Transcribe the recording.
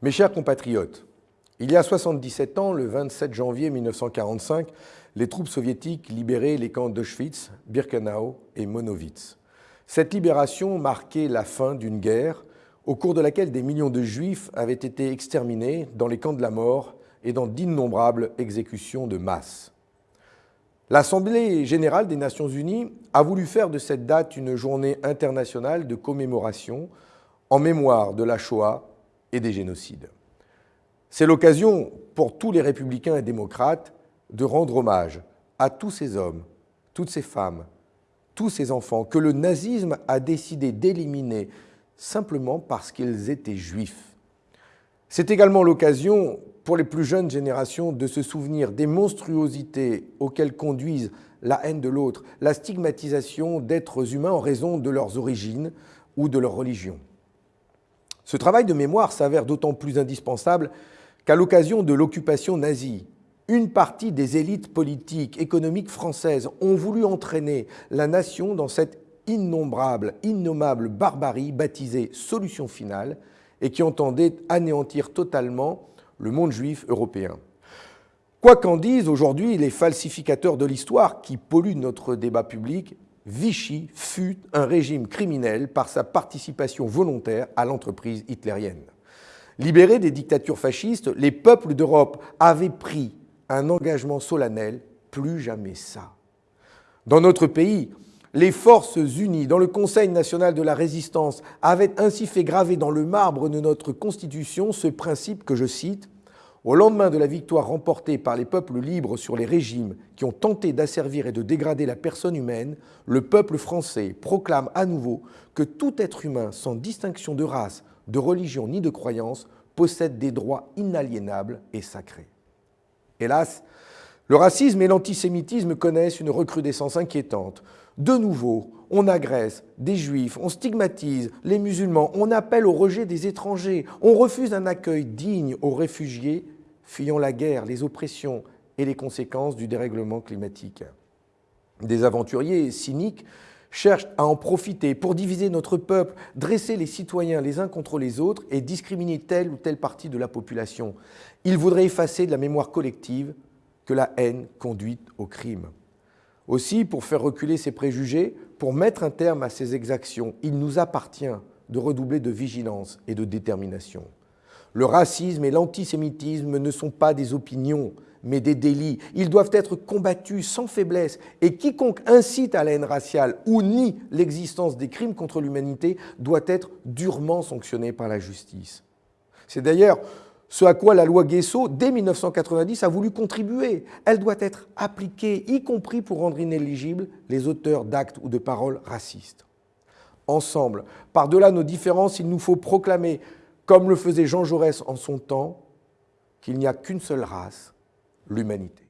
Mes chers compatriotes, il y a 77 ans, le 27 janvier 1945, les troupes soviétiques libéraient les camps d'Auschwitz, Birkenau et Monowitz. Cette libération marquait la fin d'une guerre au cours de laquelle des millions de juifs avaient été exterminés dans les camps de la mort et dans d'innombrables exécutions de masse. L'Assemblée générale des Nations unies a voulu faire de cette date une journée internationale de commémoration en mémoire de la Shoah et des génocides. C'est l'occasion pour tous les républicains et démocrates de rendre hommage à tous ces hommes, toutes ces femmes, tous ces enfants que le nazisme a décidé d'éliminer simplement parce qu'ils étaient juifs. C'est également l'occasion pour les plus jeunes générations de se souvenir des monstruosités auxquelles conduisent la haine de l'autre, la stigmatisation d'êtres humains en raison de leurs origines ou de leur religion. Ce travail de mémoire s'avère d'autant plus indispensable qu'à l'occasion de l'occupation nazie, une partie des élites politiques, économiques françaises ont voulu entraîner la nation dans cette innombrable, innommable barbarie baptisée solution finale et qui entendait anéantir totalement le monde juif européen. Quoi qu'en disent aujourd'hui les falsificateurs de l'histoire qui polluent notre débat public, Vichy fut un régime criminel par sa participation volontaire à l'entreprise hitlérienne. Libérés des dictatures fascistes, les peuples d'Europe avaient pris un engagement solennel, plus jamais ça. Dans notre pays, les forces unies dans le Conseil national de la résistance avaient ainsi fait graver dans le marbre de notre Constitution ce principe que je cite au lendemain de la victoire remportée par les peuples libres sur les régimes qui ont tenté d'asservir et de dégrader la personne humaine, le peuple français proclame à nouveau que tout être humain, sans distinction de race, de religion ni de croyance, possède des droits inaliénables et sacrés. Hélas, le racisme et l'antisémitisme connaissent une recrudescence inquiétante. De nouveau, on agresse des juifs, on stigmatise les musulmans, on appelle au rejet des étrangers, on refuse un accueil digne aux réfugiés fuyant la guerre, les oppressions et les conséquences du dérèglement climatique. Des aventuriers cyniques cherchent à en profiter pour diviser notre peuple, dresser les citoyens les uns contre les autres et discriminer telle ou telle partie de la population. Ils voudraient effacer de la mémoire collective que la haine conduit au crime. Aussi, pour faire reculer ces préjugés, pour mettre un terme à ces exactions, il nous appartient de redoubler de vigilance et de détermination. Le racisme et l'antisémitisme ne sont pas des opinions, mais des délits. Ils doivent être combattus sans faiblesse et quiconque incite à la haine raciale ou nie l'existence des crimes contre l'humanité doit être durement sanctionné par la justice. C'est d'ailleurs ce à quoi la loi Guesso, dès 1990, a voulu contribuer. Elle doit être appliquée, y compris pour rendre inéligibles les auteurs d'actes ou de paroles racistes. Ensemble, par-delà nos différences, il nous faut proclamer comme le faisait Jean Jaurès en son temps, qu'il n'y a qu'une seule race, l'humanité.